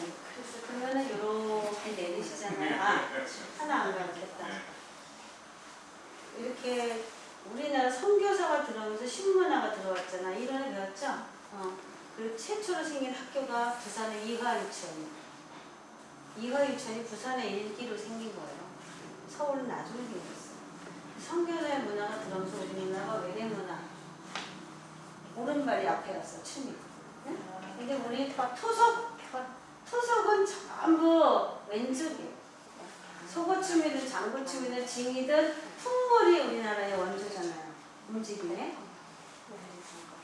그래서 그러면은 이렇게 내리시잖아요. 아, 하나 안 가르쳤다. 이렇게 우리나라 선교사가 들어오면서 신문화가 들어왔잖아. 이론에 배웠죠? 어. 그리고 최초로 생긴 학교가 부산의 이화유치원이에요. 이화유치원이 부산의 일기로 생긴 거예요. 서울은 나중에 생겼어. 선교사의 문화가 들어오면서 우리나라가 외래 문화. 오른발이 앞에 갔어, 춤이. 응? 근데 우리 토속, 토속은 전부 왼쪽이에요. 속어춤이든 장구춤이든 징이든 풍물이 우리나라의 원조잖아요. 움직임에.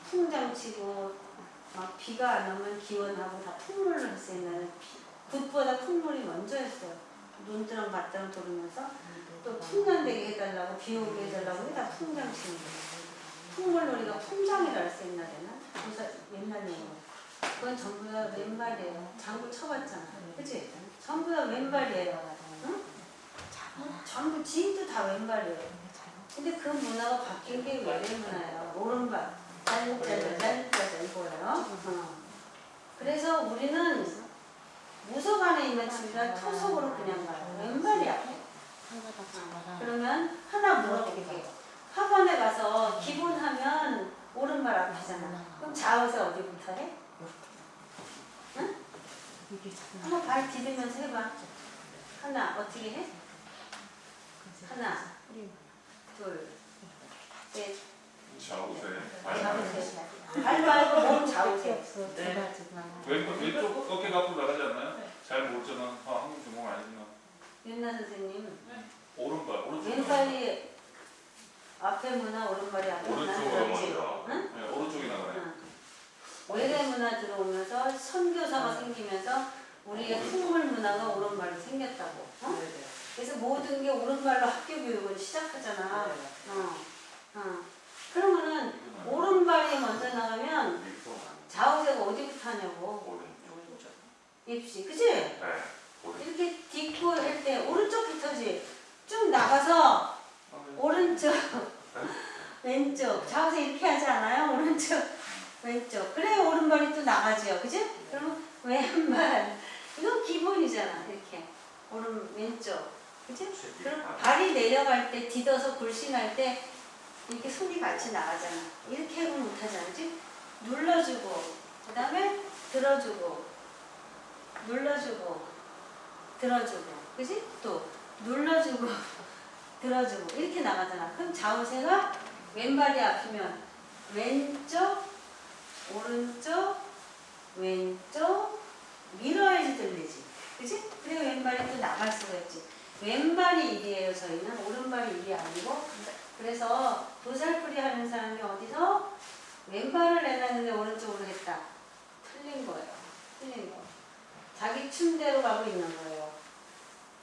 풍장 치고 막 비가 안 오면 기원하고 다 풍물을 했어요. 옛날에 굿보다 풍물이 먼저였어요. 눈드랑 밭드랑 돌으면서 또 풍년되게 해달라고 비 오게 해달라고 다 풍장 치는 거예요. 풍물놀이가 풍장이라 했어 옛날에는. 그래서. 그건 전부 다 왼발이에요. 장구 쳐봤잖아. 그치? 전부 다 왼발이에요. 응? 전부 지인도 다 왼발이에요. 근데 그 문화가 바뀐 게 외래 문화예요. 오른발. 짠짜자 짠짜자 이거예요. 어. 그래서 우리는 무속 안에 있는 집이라 토속으로 그냥 가요. 왼발이야. 그러면 하나 물어볼게요. 학원에 가서 기본하면 오른발 앞이잖아. 그럼 좌우세 어디부터 해? 응? 한번 발 디디면서 해봐. 하나 어떻게 해? 하나, 둘, 셋, 좌우세. 좌우세. 발 말고 몸 좌우세. 왼쪽 왼쪽 어깨가 앞으로 나가지 않나요? 잘 모르잖아. 아, 한국 전공 아니지만 윤나 선생님, 오른발 오른쪽. 왼발이 앞에 문화, 오른발이 앞에 문화 오른쪽으로 그렇지? 먼저. 응? 네, 오른쪽이 나가요. 응. 외래 문화 들어오면서 선교사가 생기면서 우리의 풍물 문화가 오른발로 생겼다고. 어? 그래서 모든 게 오른발로 학교 교육을 시작하잖아. 어. 어. 그러면은 오른발이 먼저 나가면 좌우세가 어디부터 하냐고. 입시, 그치? 네. 이렇게 딛고 할 때 오른쪽부터지. 쭉 나가서 오른쪽, 왼쪽, 좌우세 이렇게 하지 않아요? 오른쪽, 왼쪽. 그래야 오른발이 또 나가죠. 그지? 그러면 왼발. 이거 기본이잖아. 이렇게. 오른, 왼쪽. 그지? 그럼 발이 내려갈 때, 디뎌서 굴신할 때, 이렇게 손이 같이 나가잖아. 이렇게 하고 못하잖아. 그지? 눌러주고, 그 다음에 들어주고, 눌러주고, 들어주고. 그지? 또, 눌러주고, 들어주고. 이렇게 나가잖아. 그럼 좌우세가 왼발이 앞이면 왼쪽, 오른쪽, 왼쪽, 밀어야지 들리지. 그지? 그리고 왼발이 또 나갈 수가 있지. 왼발이 일이에요, 저희는. 오른발이 일이 아니고. 그래서 도살풀이 하는 사람이 어디서 왼발을 내놨는데 오른쪽으로 했다. 틀린 거예요. 틀린 거. 자기 춤대로 가고 있는 거예요.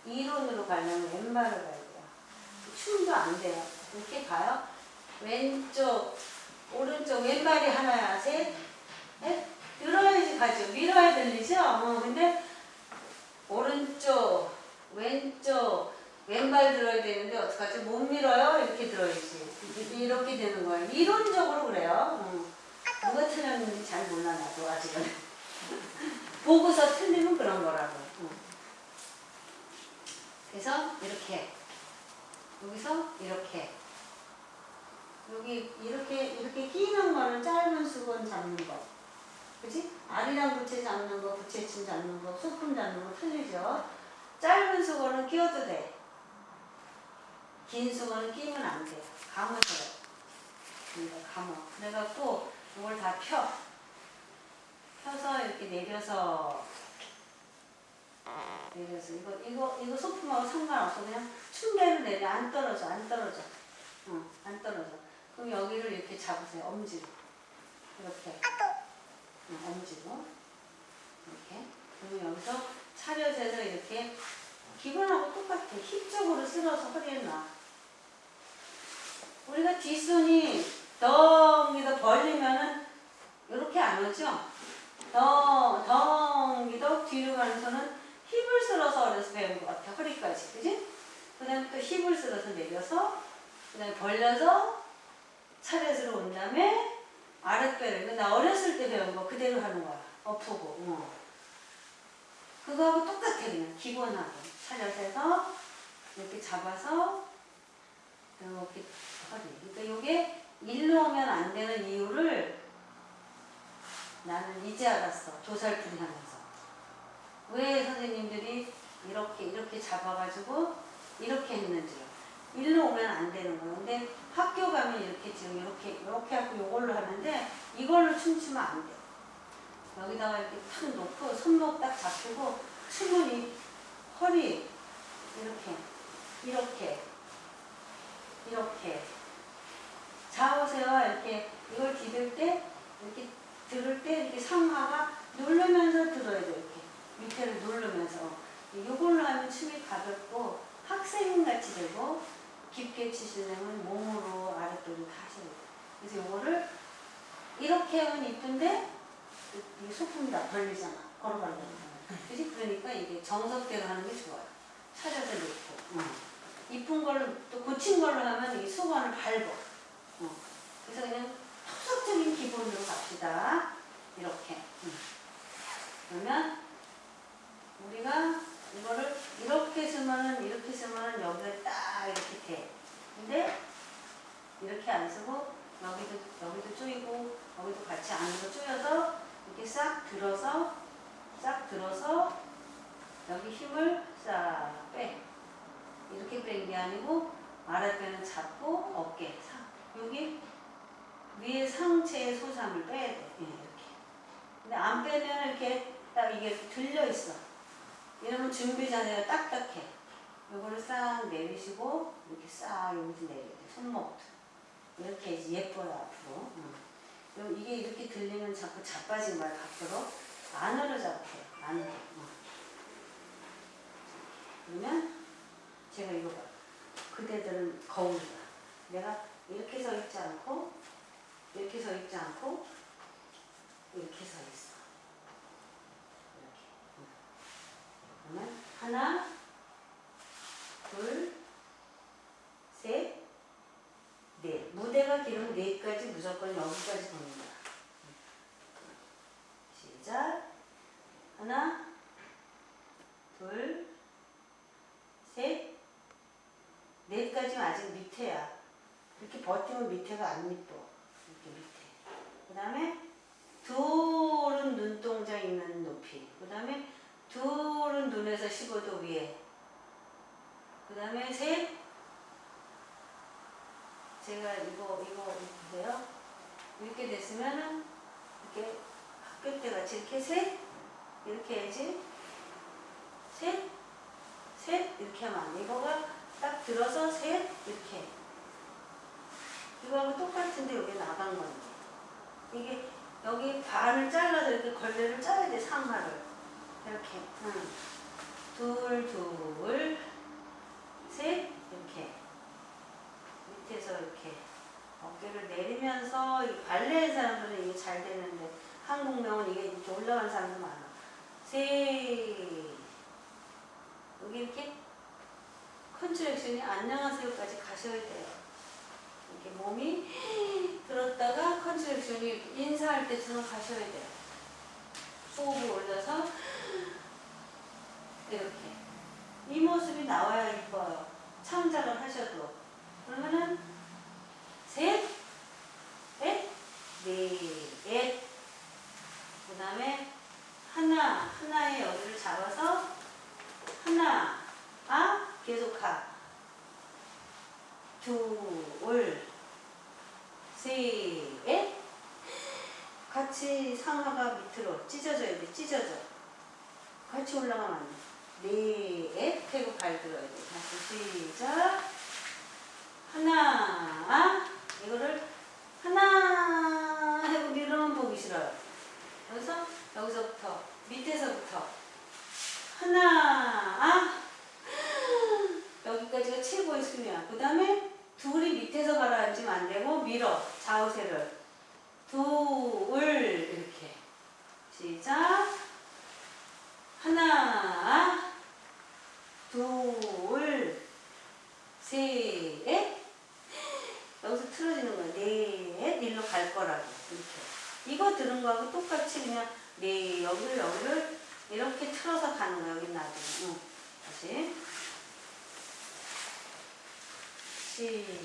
이론으로 가려면 왼발을 가야 돼요. 춤도 안 돼요. 이렇게 가요. 왼쪽, 오른쪽, 왼발이 하나야, 셋, 넷. 들어야지 가죠. 밀어야 들리죠? 어, 근데 오른쪽, 왼쪽, 왼발 들어야 되는데 어떡하지? 못 밀어요? 이렇게 들어야지. 이렇게 되는 거예요. 이론적으로 그래요. 어. 누가 틀렸는지 잘 몰라 나도 아직은. 보고서 틀리면 그런 거라고. 어. 그래서 이렇게 여기서 이렇게 여기 이렇게 이렇게 끼는 거는 짧은 수건 잡는 거. 그지? 알이랑 부채 잡는 거, 부채침 잡는 거, 소품 잡는 거 틀리죠? 짧은 수건은 끼워도 돼. 긴 수건은 끼면 안 돼. 감아서 그래. 그러니까 감아. 그래갖고 이걸 다 펴. 펴서 이렇게 내려서 내려서 이거 이거 이거 소품하고 상관없어. 그냥 춤대로 내려 안 떨어져 안 떨어져. 응, 안 떨어져. 그럼 여기를 이렇게 잡으세요. 엄지로. 이렇게. 응, 엄지로. 이렇게. 그러면 여기서 차려져서 이렇게 기본하고 똑같아. 힙 쪽으로 쓸어서 허리에 놔. 우리가 뒷손이 덩이더 벌리면은 이렇게 안 오죠? 덩, 덩이더 뒤로 가는 손은 힙을 쓸어서 어려서 배운 것 같아. 허리까지. 그지? 그 다음에 또 힙을 쓸어서 내려서 그 다음에 벌려서 차례스로 온 다음에 아랫배를. 이거 나 어렸을 때 배운 거 그대로 하는 거야. 엎고. 어. 그거하고 똑같아 그냥 기본하고 차려서 해서 이렇게 잡아서 이렇게 허리 그러니까 이게 일로 오면 안 되는 이유를 나는 이제 알았어 조살풀이 하면서 왜 선생님들이 이렇게 이렇게 잡아가지고 이렇게 했는지요 일로 오면 안 되는 거예요 근데 지금 이렇게 이렇게 하고 이걸로 하는데 이걸로 춤추면 안 돼. 여기다가 이렇게 탁 놓고 손목 딱 잡히고 이 허리 이렇게 이렇게 이렇게. 좌우세와 이렇게 이걸 디딜 때 이렇게 들을 때 이렇게 상하가 누르면서 들어야 돼 이렇게. 밑에를 누르면서. 이걸로 하면 춤이 가볍고 학생같이 되고 깊게 치시려면 몸으로 아랫도를 다 하셔야 돼요. 그래서 이거를 이렇게 하면 이쁜데 이게 소품이 다 벌리잖아. 걸어가려고. 그지? 그러니까 이게 정석대로 하는 게 좋아요. 차려서 놓고. 응. 이쁜 걸로 또 고친 걸로 하면 이 수건을 밟어. 응. 그래서 그냥 토속적인 기본으로 갑시다. 이렇게. 응. 그러면 우리가 이거를 이렇게 쓰면은 이렇게 쓰면은 여기에 딱 이렇게 돼. 근데 이렇게 안 쓰고 여기도 여기도 조이고 여기도 같이 안으로 조여서 이렇게 싹 들어서 싹 들어서 여기 힘을 싹 빼. 이렇게 뺀 게 아니고 아랫배는 잡고 어깨 상 여기 위에 상체의 소삼을 빼야 돼. 예, 이렇게. 근데 안 빼면 이렇게 딱 이게 들려 있어. 이러면 준비 자세가 딱딱해. 요거를 싹 내리시고 이렇게 싹 여기서 내려야 돼. 손목도. 이렇게 예뻐요 앞으로. 응. 이게 이렇게 들리면 자꾸 자빠진 거야 밖으로. 안으로 잡혀요. 안으로. 응. 그러면 제가 이거 봐. 그대들은 거울이다. 내가 이렇게 서 있지 않고 이렇게 서 있지 않고 이렇게 서 있어. 이렇게. 응. 그러면 하나, 둘, 셋, 넷. 무대가 길으면 넷까지 무조건 여기까지 돕니다. 시작. 하나, 둘, 셋, 넷까지는 아직 밑에야. 이렇게 버티면 밑에가 안 이뻐. 이렇게 밑에. 그 다음에 둘은 눈동자 있는 높이. 그 다음에 둘은 눈에서 15도 위에. 그 다음에 셋. 제가 이거, 이거, 보세요. 이렇게 됐으면은, 이렇게 학교 때 같이 이렇게 셋. 이렇게 해야지. 셋. 셋. 이렇게 하면 안 돼. 이거가 딱 들어서 셋. 이렇게. 이거하고 똑같은데 여기 나간 건데. 이게 여기 반을 잘라서 이렇게 걸레를 짜야 돼, 상하를. 이렇게. 응. 둘, 둘, 셋. 이렇게. 밑에서 이렇게 어깨를 내리면서 이 발레 하는 사람들은 이게 잘 되는데 한국무용은 이게 이렇게 올라간 사람도 많아. 셋. 여기 이렇게 contraction이 안녕하세요까지 가셔야 돼요. 이렇게 몸이 들었다가 contraction이 인사할 때처럼 가셔야 돼요. 호흡을 올려서 이렇게 이 모습이 나와야 이뻐요. 창작을 하셔도 그러면은 셋, 넷, 넷, 그 다음에 하나, 하나의 여기를 잡아서 하나, 아, 계속 가. 둘, 셋, 같이 상하가 밑으로 찢어져야 돼, 찢어져. 같이 올라가면 안 돼. 넷, 태고 발 들어야 돼. 다시 시작. 하나, 이거를 하나 하고 밀으면 보기 싫어요. 여기서, 여기서부터, 밑에서부터. 하나, 여기까지가 최고의 수면. 그 다음에 둘이 밑에서 가라앉으면 안 되고 밀어. 좌우세를. 돌 이렇게. 시작. 하나 둘셋. 여기서 틀어지는 거야 넷 네, 일로 갈 거라고. 이렇게. 이거 들은 거하고 똑같이 그냥 네 여기를 여기를 이렇게 틀어서 가는 거야 여기 나도 응. 다시. 시